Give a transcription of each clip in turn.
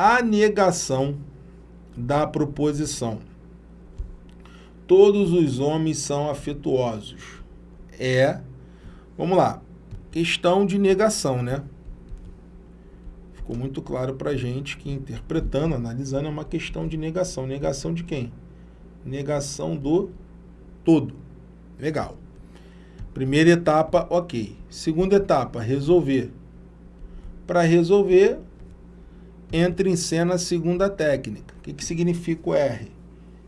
a negação da proposição. Todos os homens são afetuosos. É, vamos lá, questão de negação, né? Ficou muito claro para gente que interpretando, analisando, é uma questão de negação. Negação de quem? Negação do todo. Legal. Primeira etapa, ok. Segunda etapa, resolver. Para resolver, entra em cena a segunda técnica. O que, que significa o R?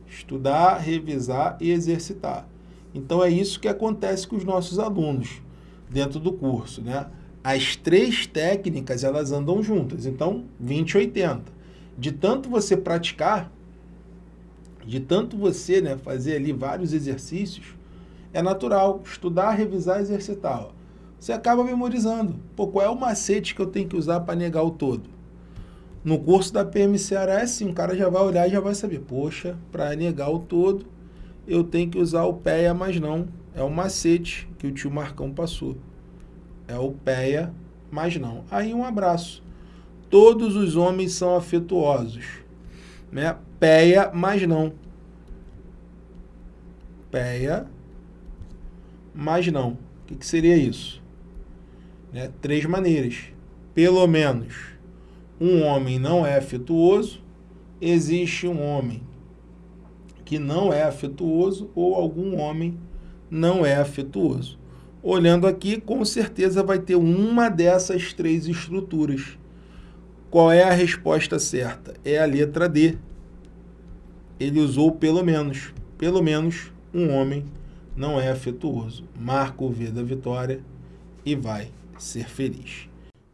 Estudar, revisar e exercitar. Então, é isso que acontece com os nossos alunos dentro do curso, né? As três técnicas, elas andam juntas. Então, 20 80. De tanto você praticar, de tanto você né, fazer ali vários exercícios, é natural estudar, revisar, exercitar. Você acaba memorizando. Pô, qual é o macete que eu tenho que usar para negar o todo? No curso da PMCRA é assim, o cara já vai olhar e já vai saber, poxa, para negar o todo, eu tenho que usar o PEA, mas não. É o macete que o tio Marcão passou. É o PEA, mas não. Aí um abraço. Todos os homens são afetuosos. Né? PEA, mas não. PEA, mas não. O que, que seria isso? Né? Três maneiras. Pelo menos um homem não é afetuoso, existe um homem que não é afetuoso ou algum homem não é afetuoso. Olhando aqui, com certeza vai ter uma dessas três estruturas. Qual é a resposta certa? É a letra D. Ele usou pelo menos. Pelo menos um homem não é afetuoso. Marca o V da vitória e vai ser feliz.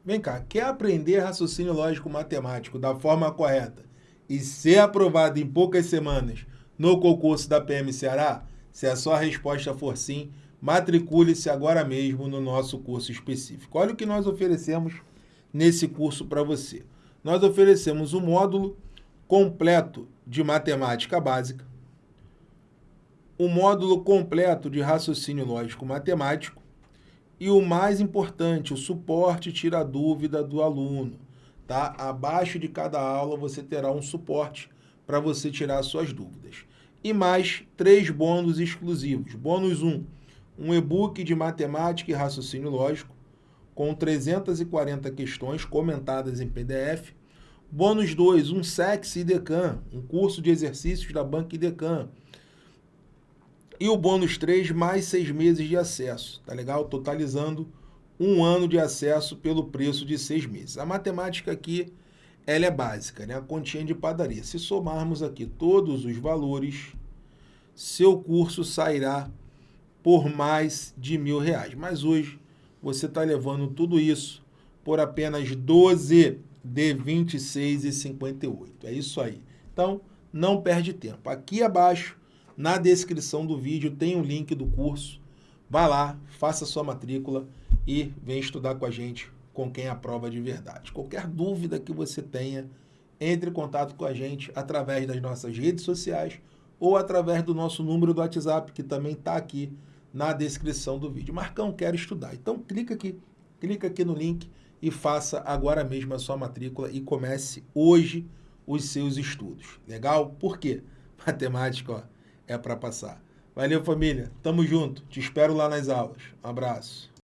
Vem cá, quer aprender raciocínio lógico matemático da forma correta e ser aprovado em poucas semanas no concurso da PM Ceará? Se a sua resposta for sim, matricule-se agora mesmo no nosso curso específico. Olha o que nós oferecemos nesse curso para você. Nós oferecemos um módulo completo de matemática básica, um módulo completo de raciocínio lógico matemático, e o mais importante, o suporte tira a dúvida do aluno. Tá? Abaixo de cada aula você terá um suporte para você tirar suas dúvidas. E mais três bônus exclusivos. Bônus 1, um, um e-book de matemática e raciocínio lógico, com 340 questões comentadas em PDF. Bônus 2, um SEX IDECAM, um curso de exercícios da Banca IDECAM e o bônus 3, mais seis meses de acesso, tá legal? Totalizando um ano de acesso pelo preço de seis meses. A matemática aqui, ela é básica, né? A continha de padaria. Se somarmos aqui todos os valores, seu curso sairá por mais de mil reais. Mas hoje, você está levando tudo isso por apenas 12 de 26,58. É isso aí. Então, não perde tempo. Aqui abaixo na descrição do vídeo tem o um link do curso. Vá lá, faça sua matrícula e vem estudar com a gente, com quem aprova de verdade. Qualquer dúvida que você tenha, entre em contato com a gente através das nossas redes sociais ou através do nosso número do WhatsApp, que também está aqui na descrição do vídeo. Marcão, quero estudar. Então, clica aqui, clica aqui no link e faça agora mesmo a sua matrícula e comece hoje os seus estudos. Legal? Por quê? Matemática, ó é para passar. Valeu, família. Tamo junto. Te espero lá nas aulas. Um abraço.